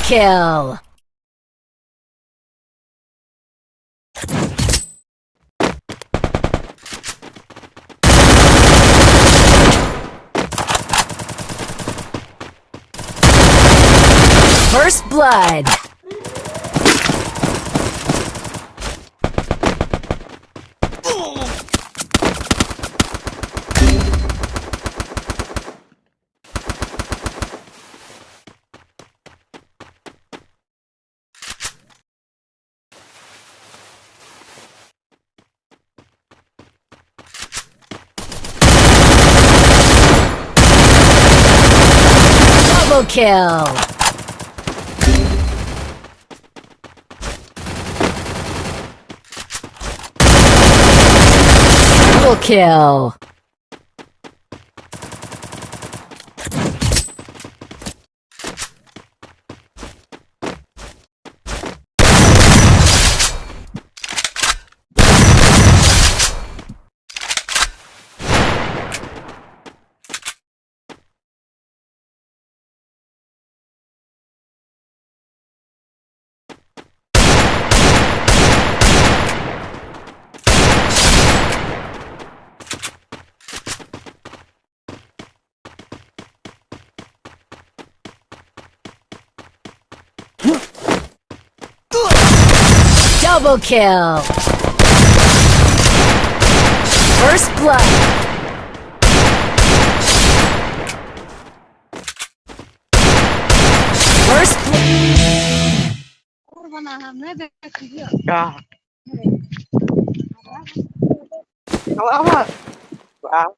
kill! First blood! Double kill! Triple kill! Double kill! First blood! Ya. Kalama. Wow.